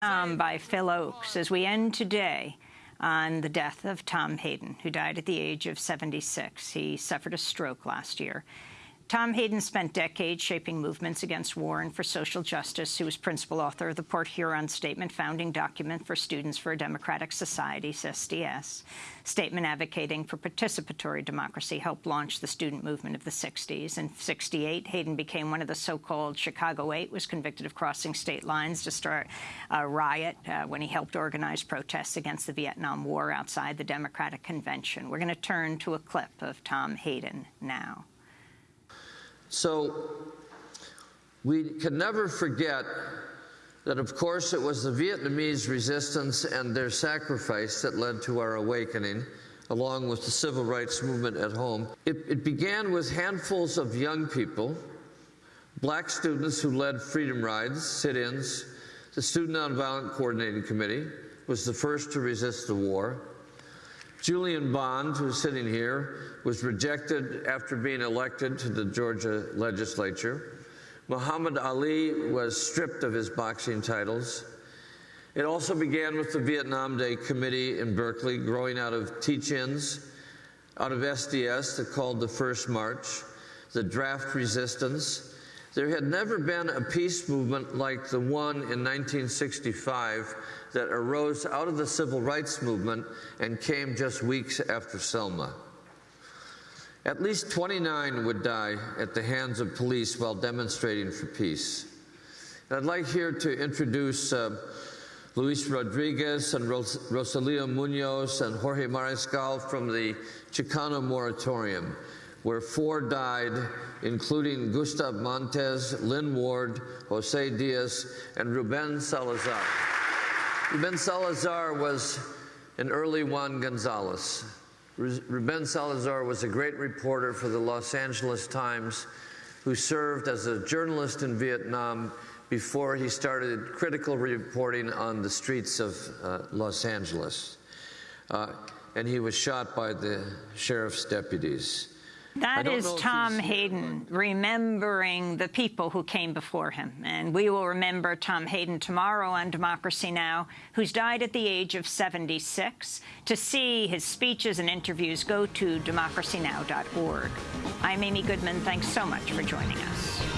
Um, by Phil Ochs as we end today on the death of Tom Hayden, who died at the age of 76. He suffered a stroke last year. Tom Hayden spent decades shaping movements against war and for social justice. He was principal author of the Port Huron Statement, founding document for Students for a Democratic Society, SDS. Statement advocating for participatory democracy helped launch the student movement of the 60s. In 68, Hayden became one of the so-called Chicago Eight, was convicted of crossing state lines to start a riot uh, when he helped organize protests against the Vietnam War outside the Democratic Convention. We're going to turn to a clip of Tom Hayden now. So we can never forget that, of course, it was the Vietnamese resistance and their sacrifice that led to our awakening, along with the civil rights movement at home. It, it began with handfuls of young people, black students who led freedom rides, sit-ins. The Student Nonviolent Coordinating Committee was the first to resist the war. Julian Bond, who's sitting here, was rejected after being elected to the Georgia legislature. Muhammad Ali was stripped of his boxing titles. It also began with the Vietnam Day Committee in Berkeley, growing out of teach-ins, out of SDS that called the First March, the draft resistance. There had never been a peace movement like the one in 1965 that arose out of the civil rights movement and came just weeks after Selma. At least 29 would die at the hands of police while demonstrating for peace. And I'd like here to introduce uh, Luis Rodriguez and Ros Rosalio Munoz and Jorge Mariscal from the Chicano Moratorium, where four died, including Gustav Montes, Lynn Ward, Jose Diaz, and Ruben Salazar. Ruben Salazar was an early Juan Gonzalez. Ruben Salazar was a great reporter for the Los Angeles Times who served as a journalist in Vietnam before he started critical reporting on the streets of uh, Los Angeles. Uh, and he was shot by the sheriff's deputies. That is Tom Hayden remembering the people who came before him. And we will remember Tom Hayden tomorrow on Democracy Now!, who's died at the age of 76. To see his speeches and interviews, go to democracynow.org. I'm Amy Goodman. Thanks so much for joining us.